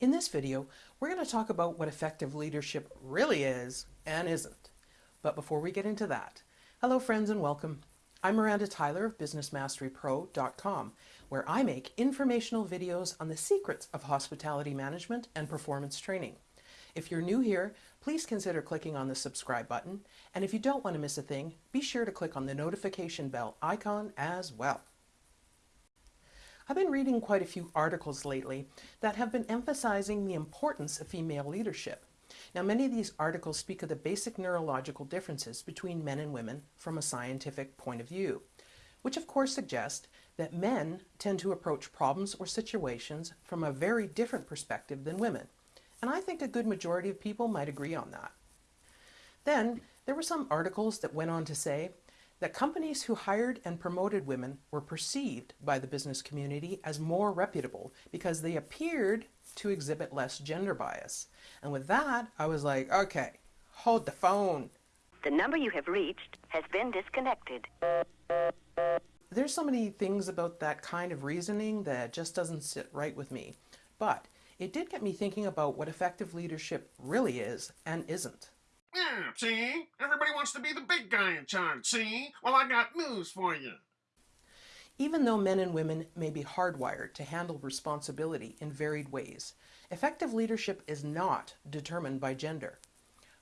In this video, we're going to talk about what effective leadership really is and isn't. But before we get into that, hello friends and welcome. I'm Miranda Tyler of BusinessMasteryPro.com, where I make informational videos on the secrets of hospitality management and performance training. If you're new here, please consider clicking on the subscribe button, and if you don't want to miss a thing, be sure to click on the notification bell icon as well. I've been reading quite a few articles lately that have been emphasizing the importance of female leadership. Now, many of these articles speak of the basic neurological differences between men and women from a scientific point of view, which of course suggests that men tend to approach problems or situations from a very different perspective than women. And I think a good majority of people might agree on that. Then, there were some articles that went on to say that companies who hired and promoted women were perceived by the business community as more reputable because they appeared to exhibit less gender bias. And with that, I was like, okay, hold the phone. The number you have reached has been disconnected. There's so many things about that kind of reasoning that just doesn't sit right with me. But it did get me thinking about what effective leadership really is and isn't. Yeah, see? Everybody wants to be the big guy in charge, see? Well, I got news for you. Even though men and women may be hardwired to handle responsibility in varied ways, effective leadership is not determined by gender.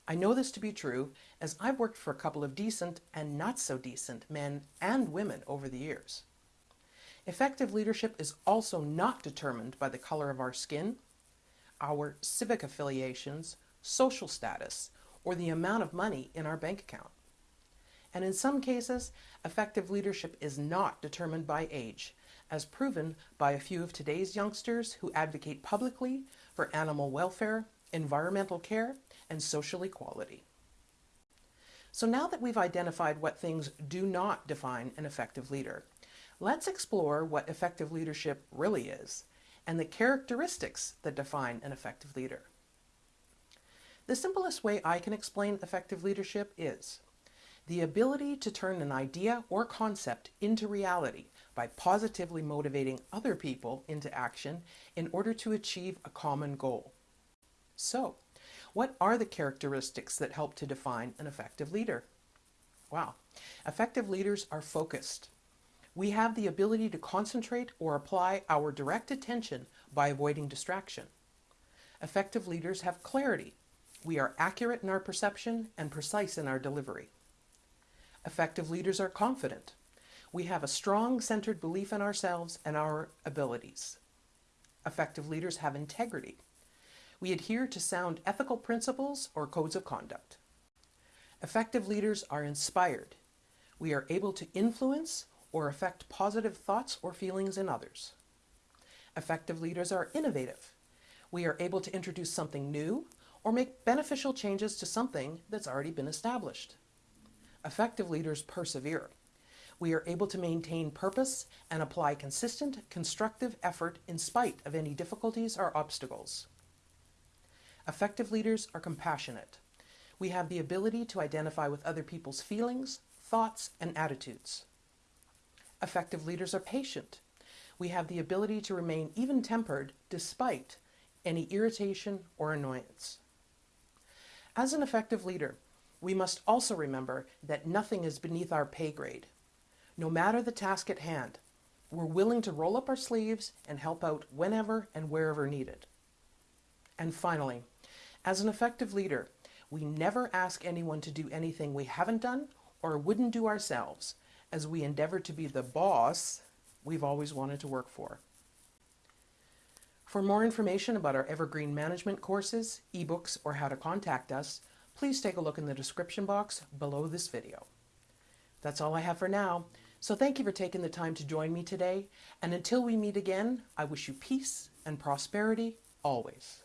I know this to be true as I've worked for a couple of decent and not so decent men and women over the years. Effective leadership is also not determined by the color of our skin, our civic affiliations, social status, or the amount of money in our bank account. And in some cases, effective leadership is not determined by age, as proven by a few of today's youngsters who advocate publicly for animal welfare, environmental care, and social equality. So now that we've identified what things do not define an effective leader, let's explore what effective leadership really is and the characteristics that define an effective leader. The simplest way I can explain effective leadership is the ability to turn an idea or concept into reality by positively motivating other people into action in order to achieve a common goal. So, what are the characteristics that help to define an effective leader? Wow, effective leaders are focused. We have the ability to concentrate or apply our direct attention by avoiding distraction. Effective leaders have clarity we are accurate in our perception and precise in our delivery. Effective leaders are confident. We have a strong centered belief in ourselves and our abilities. Effective leaders have integrity. We adhere to sound ethical principles or codes of conduct. Effective leaders are inspired. We are able to influence or affect positive thoughts or feelings in others. Effective leaders are innovative. We are able to introduce something new or make beneficial changes to something that's already been established. Effective leaders persevere. We are able to maintain purpose and apply consistent, constructive effort in spite of any difficulties or obstacles. Effective leaders are compassionate. We have the ability to identify with other people's feelings, thoughts, and attitudes. Effective leaders are patient. We have the ability to remain even-tempered despite any irritation or annoyance. As an effective leader, we must also remember that nothing is beneath our pay grade. No matter the task at hand, we're willing to roll up our sleeves and help out whenever and wherever needed. And finally, as an effective leader, we never ask anyone to do anything we haven't done or wouldn't do ourselves, as we endeavor to be the boss we've always wanted to work for. For more information about our Evergreen Management courses, ebooks, or how to contact us, please take a look in the description box below this video. That's all I have for now, so thank you for taking the time to join me today, and until we meet again, I wish you peace and prosperity always.